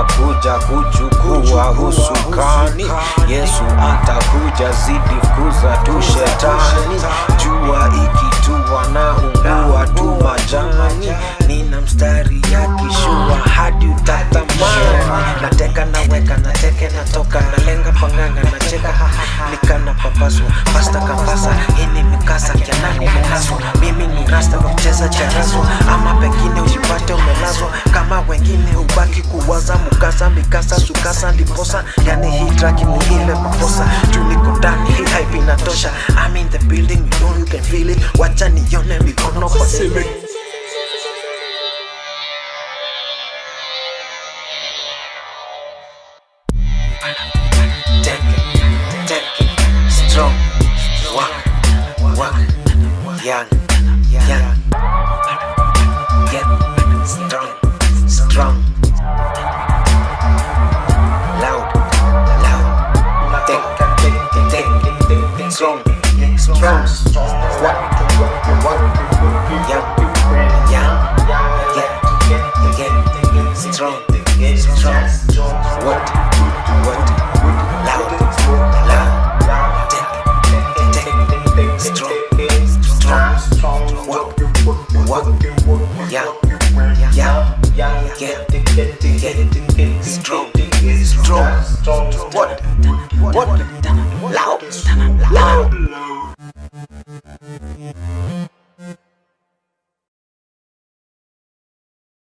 anakuja kuchukua husukani. Yesu atakuja zidi fukuza tu shetani. Jua ikitua na ungua tu majani, nina mstari ya kishua hadi utatamani. Nateka naweka nateke natoka nalenga panganga nacheka nikana papaswa pasta kapasa, hii mikasa kianani menaswa mimi ni rasta kwa kucheza charaswa ama pengine ujipate umelazwa. Kama wengine kuwaza mukasa mikasa sukasa ndiposa yani hii track ni ile makosa juu niko ndani hii hype inatosha. I'm in the building you know you can feel it. Wacha nione mikono kwa ceiling Take What? What? Yeah, yeah, yeah, yeah. Strong, strong. What? What? Loud, loud. Strong, strong. What? What? Yeah, yeah, yeah, yeah. Strong, strong. What? What?